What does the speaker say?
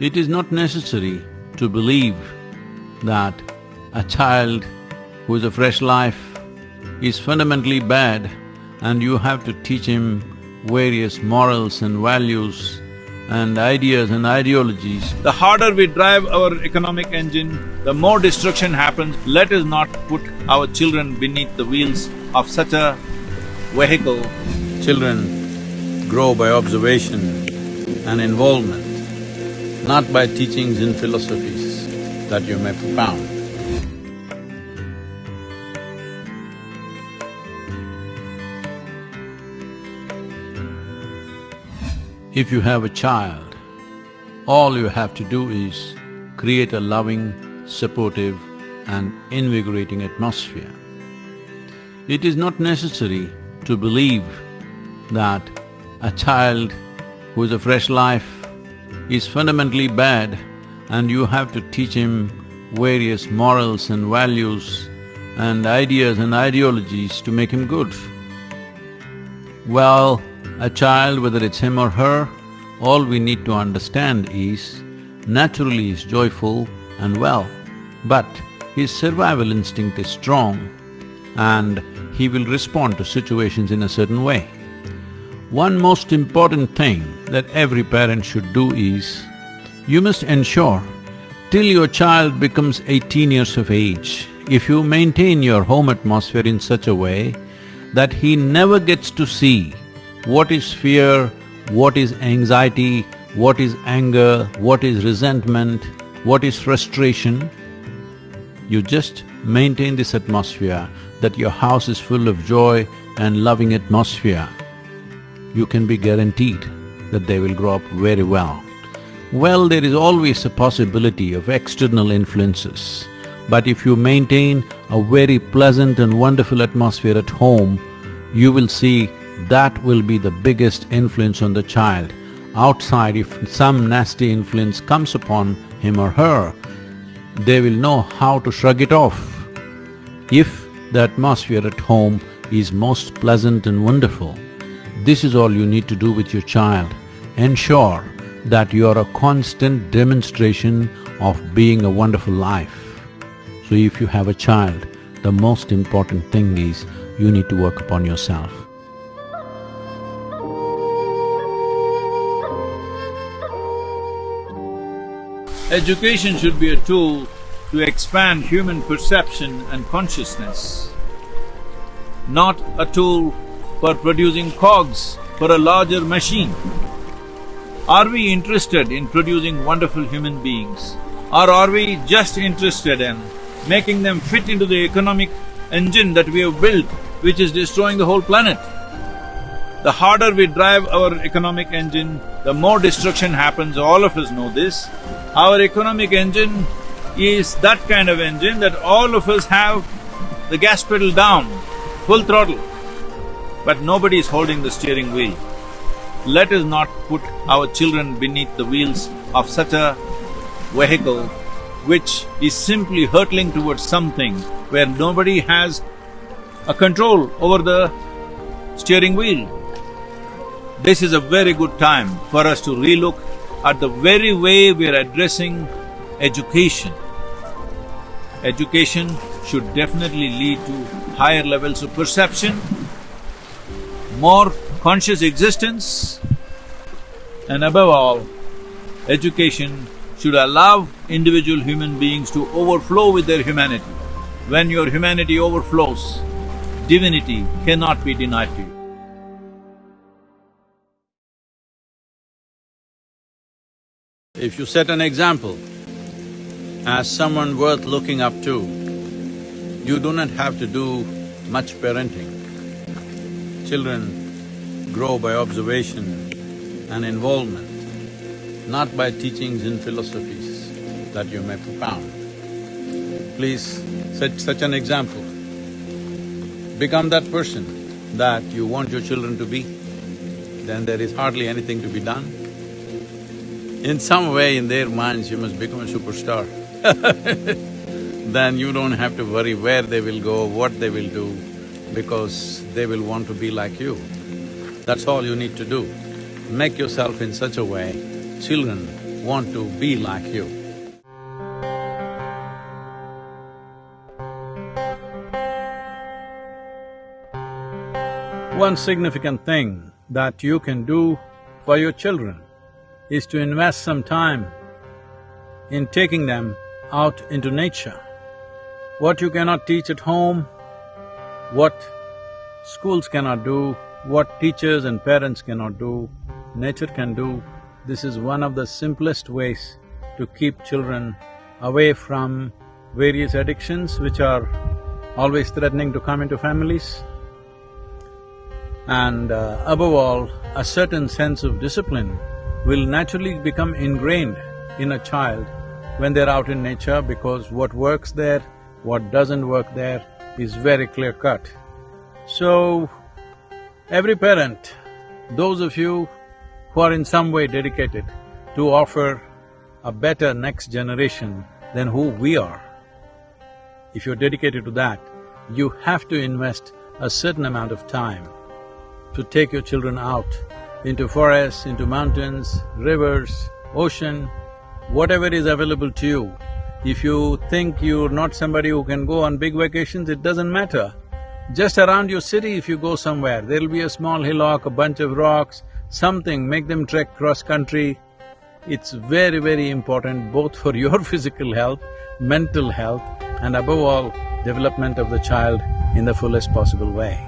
It is not necessary to believe that a child who is a fresh life is fundamentally bad and you have to teach him various morals and values and ideas and ideologies. The harder we drive our economic engine, the more destruction happens. Let us not put our children beneath the wheels of such a vehicle. Children grow by observation and involvement, not by teachings and philosophies that you may propound. If you have a child, all you have to do is create a loving, supportive and invigorating atmosphere. It is not necessary to believe that a child who is a fresh life is fundamentally bad and you have to teach him various morals and values and ideas and ideologies to make him good. Well, a child, whether it's him or her, all we need to understand is, naturally is joyful and well, but his survival instinct is strong and he will respond to situations in a certain way. One most important thing that every parent should do is, you must ensure till your child becomes eighteen years of age, if you maintain your home atmosphere in such a way that he never gets to see what is fear, what is anxiety, what is anger, what is resentment, what is frustration. You just maintain this atmosphere that your house is full of joy and loving atmosphere. You can be guaranteed that they will grow up very well. Well, there is always a possibility of external influences, but if you maintain a very pleasant and wonderful atmosphere at home, you will see that will be the biggest influence on the child. Outside, if some nasty influence comes upon him or her, they will know how to shrug it off. If the atmosphere at home is most pleasant and wonderful, this is all you need to do with your child. Ensure that you are a constant demonstration of being a wonderful life. So if you have a child, the most important thing is you need to work upon yourself. Education should be a tool to expand human perception and consciousness, not a tool for producing cogs for a larger machine. Are we interested in producing wonderful human beings? Or are we just interested in making them fit into the economic engine that we have built, which is destroying the whole planet? The harder we drive our economic engine, the more destruction happens, all of us know this. Our economic engine is that kind of engine that all of us have the gas pedal down, full throttle, but nobody is holding the steering wheel. Let us not put our children beneath the wheels of such a vehicle which is simply hurtling towards something where nobody has a control over the steering wheel. This is a very good time for us to relook at the very way we are addressing education. Education should definitely lead to higher levels of perception, more conscious existence, and above all, education should allow individual human beings to overflow with their humanity. When your humanity overflows, divinity cannot be denied to you. If you set an example as someone worth looking up to, you do not have to do much parenting. Children grow by observation and involvement, not by teachings and philosophies that you may propound. Please set such an example. Become that person that you want your children to be, then there is hardly anything to be done. In some way in their minds, you must become a superstar then you don't have to worry where they will go, what they will do, because they will want to be like you. That's all you need to do. Make yourself in such a way, children want to be like you. One significant thing that you can do for your children is to invest some time in taking them out into nature. What you cannot teach at home, what schools cannot do, what teachers and parents cannot do, nature can do. This is one of the simplest ways to keep children away from various addictions which are always threatening to come into families. And uh, above all, a certain sense of discipline will naturally become ingrained in a child when they're out in nature because what works there, what doesn't work there is very clear-cut. So, every parent, those of you who are in some way dedicated to offer a better next generation than who we are, if you're dedicated to that, you have to invest a certain amount of time to take your children out into forests, into mountains, rivers, ocean, whatever is available to you. If you think you're not somebody who can go on big vacations, it doesn't matter. Just around your city if you go somewhere, there'll be a small hillock, a bunch of rocks, something, make them trek cross-country. It's very, very important both for your physical health, mental health and above all, development of the child in the fullest possible way.